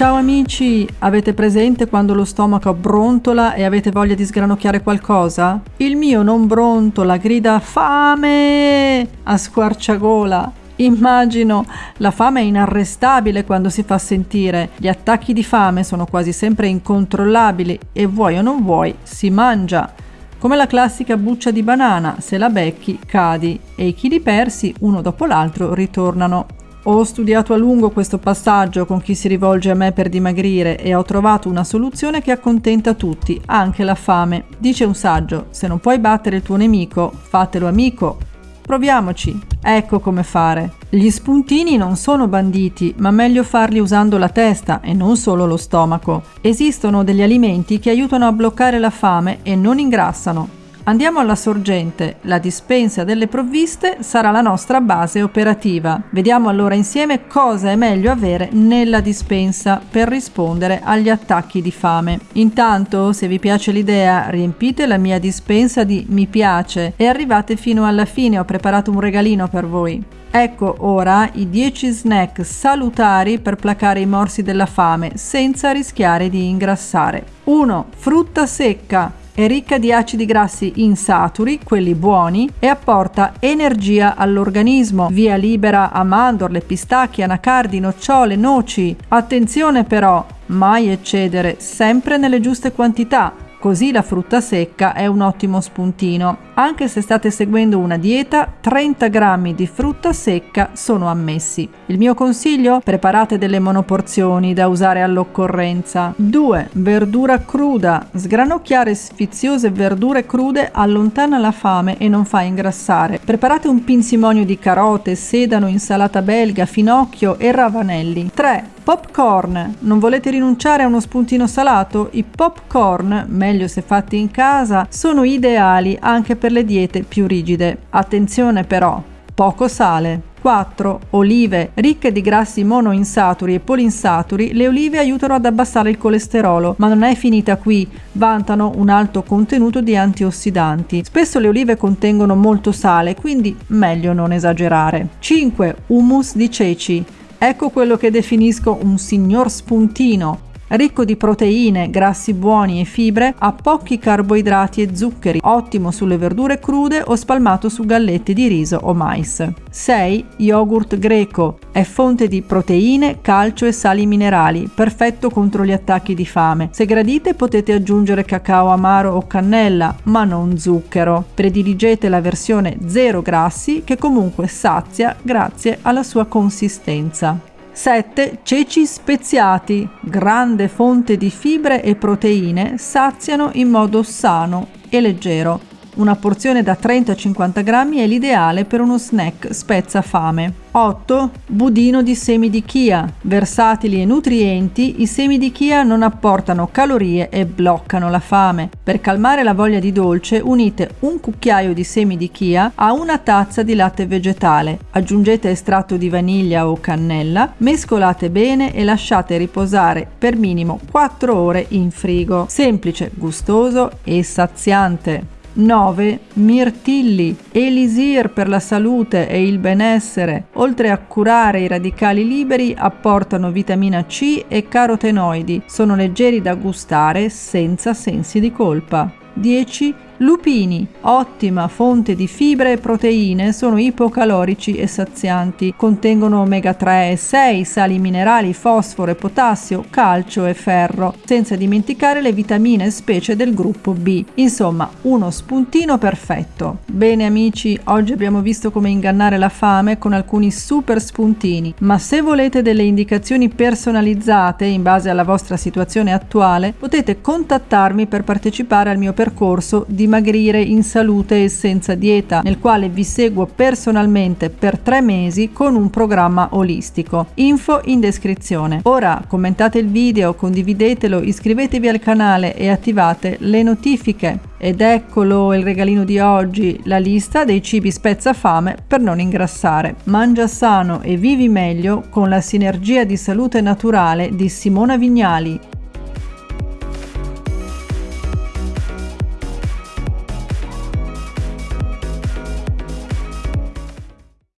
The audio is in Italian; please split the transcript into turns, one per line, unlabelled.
Ciao amici, avete presente quando lo stomaco brontola e avete voglia di sgranocchiare qualcosa? Il mio non brontola, grida fame a squarciagola. Immagino, la fame è inarrestabile quando si fa sentire, gli attacchi di fame sono quasi sempre incontrollabili e vuoi o non vuoi si mangia. Come la classica buccia di banana, se la becchi cadi e i chili persi uno dopo l'altro ritornano ho studiato a lungo questo passaggio con chi si rivolge a me per dimagrire e ho trovato una soluzione che accontenta tutti, anche la fame. Dice un saggio, se non puoi battere il tuo nemico, fatelo amico. Proviamoci. Ecco come fare. Gli spuntini non sono banditi, ma meglio farli usando la testa e non solo lo stomaco. Esistono degli alimenti che aiutano a bloccare la fame e non ingrassano. Andiamo alla sorgente, la dispensa delle provviste sarà la nostra base operativa. Vediamo allora insieme cosa è meglio avere nella dispensa per rispondere agli attacchi di fame. Intanto, se vi piace l'idea, riempite la mia dispensa di mi piace e arrivate fino alla fine, ho preparato un regalino per voi. Ecco ora i 10 snack salutari per placare i morsi della fame senza rischiare di ingrassare. 1. Frutta secca. È ricca di acidi grassi insaturi, quelli buoni, e apporta energia all'organismo. Via libera a mandorle, pistacchi, anacardi, nocciole, noci. Attenzione però, mai eccedere, sempre nelle giuste quantità Così la frutta secca è un ottimo spuntino. Anche se state seguendo una dieta, 30 grammi di frutta secca sono ammessi. Il mio consiglio? Preparate delle monoporzioni da usare all'occorrenza. 2. Verdura cruda. Sgranocchiare sfiziose verdure crude allontana la fame e non fa ingrassare. Preparate un pinsimonio di carote, sedano, insalata belga, finocchio e ravanelli. 3. Popcorn. Non volete rinunciare a uno spuntino salato? I popcorn, meglio se fatti in casa, sono ideali anche per le diete più rigide. Attenzione però, poco sale. 4. Olive. Ricche di grassi monoinsaturi e polinsaturi, le olive aiutano ad abbassare il colesterolo, ma non è finita qui, vantano un alto contenuto di antiossidanti. Spesso le olive contengono molto sale, quindi meglio non esagerare. 5. Hummus di ceci. Ecco quello che definisco un signor spuntino, ricco di proteine, grassi buoni e fibre, ha pochi carboidrati e zuccheri, ottimo sulle verdure crude o spalmato su galletti di riso o mais. 6. Yogurt greco. È fonte di proteine, calcio e sali minerali, perfetto contro gli attacchi di fame. Se gradite potete aggiungere cacao amaro o cannella, ma non zucchero. Prediligete la versione zero grassi che comunque sazia grazie alla sua consistenza. 7. Ceci speziati, grande fonte di fibre e proteine, saziano in modo sano e leggero. Una porzione da 30-50 grammi è l'ideale per uno snack spezza fame. 8. Budino di semi di chia. Versatili e nutrienti, i semi di chia non apportano calorie e bloccano la fame. Per calmare la voglia di dolce unite un cucchiaio di semi di chia a una tazza di latte vegetale. Aggiungete estratto di vaniglia o cannella, mescolate bene e lasciate riposare per minimo 4 ore in frigo. Semplice, gustoso e saziante. 9. Mirtilli, elisir per la salute e il benessere. Oltre a curare i radicali liberi, apportano vitamina C e carotenoidi. Sono leggeri da gustare senza sensi di colpa. 10. Lupini, ottima fonte di fibre e proteine, sono ipocalorici e sazianti. Contengono omega 3 e 6, sali minerali, fosforo e potassio, calcio e ferro, senza dimenticare le vitamine specie del gruppo B. Insomma, uno spuntino perfetto. Bene amici, oggi abbiamo visto come ingannare la fame con alcuni super spuntini, ma se volete delle indicazioni personalizzate in base alla vostra situazione attuale, potete contattarmi per partecipare al mio percorso di dimagrire in salute e senza dieta, nel quale vi seguo personalmente per tre mesi con un programma olistico. Info in descrizione. Ora commentate il video, condividetelo, iscrivetevi al canale e attivate le notifiche. Ed eccolo il regalino di oggi, la lista dei cibi spezza fame per non ingrassare. Mangia sano e vivi meglio con la sinergia di salute naturale di Simona Vignali.